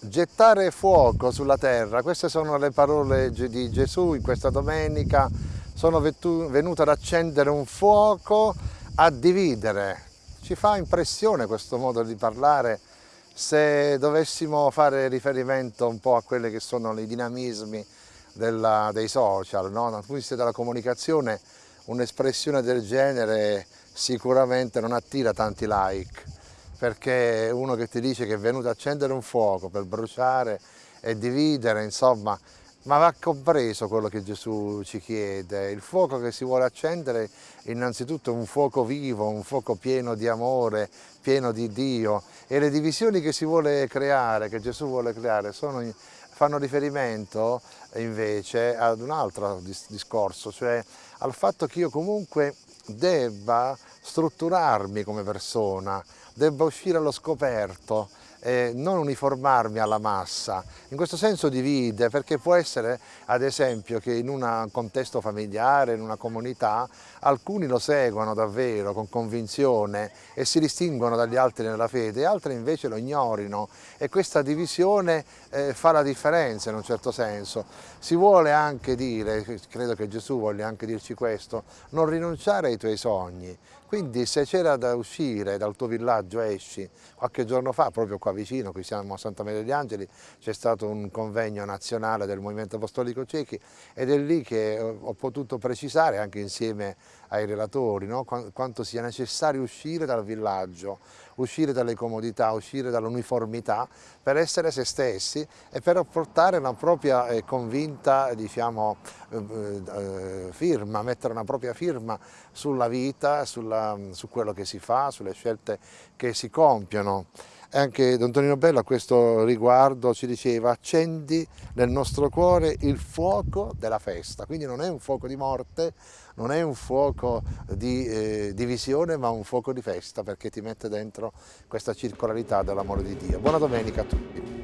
Gettare fuoco sulla terra, queste sono le parole di Gesù in questa domenica, sono venuto ad accendere un fuoco, a dividere. Ci fa impressione questo modo di parlare se dovessimo fare riferimento un po' a quelli che sono i dinamismi della, dei social, no? dal punto di vista della comunicazione un'espressione del genere sicuramente non attira tanti like perché uno che ti dice che è venuto a accendere un fuoco per bruciare e dividere, insomma, ma va compreso quello che Gesù ci chiede. Il fuoco che si vuole accendere innanzitutto è un fuoco vivo, un fuoco pieno di amore, pieno di Dio e le divisioni che si vuole creare, che Gesù vuole creare, sono, fanno riferimento invece ad un altro discorso, cioè al fatto che io comunque debba strutturarmi come persona, debba uscire allo scoperto, eh, non uniformarmi alla massa. In questo senso divide perché può essere ad esempio che in un contesto familiare, in una comunità, alcuni lo seguono davvero con convinzione e si distinguono dagli altri nella fede, altri invece lo ignorino e questa divisione eh, fa la differenza in un certo senso. Si vuole anche dire, credo che Gesù voglia anche dirci questo, non rinunciare ai tuoi sogni, quindi se c'era da uscire dal tuo villaggio esci, qualche giorno fa proprio qua vicino, qui siamo a Santa Maria degli Angeli, c'è stato un convegno nazionale del Movimento Apostolico Cechi ed è lì che ho potuto precisare anche insieme ai relatori no? quanto sia necessario uscire dal villaggio, uscire dalle comodità, uscire dall'uniformità per essere se stessi e per portare una propria eh, convinta diciamo, eh, eh, firma, mettere una propria firma sulla vita, sulla, su quello che si fa, sulle scelte che si compiono. Anche Don Tonino Bello a questo riguardo ci diceva accendi nel nostro cuore il fuoco della festa, quindi non è un fuoco di morte, non è un fuoco di eh, divisione ma un fuoco di festa perché ti mette dentro questa circolarità dell'amore di Dio. Buona domenica a tutti.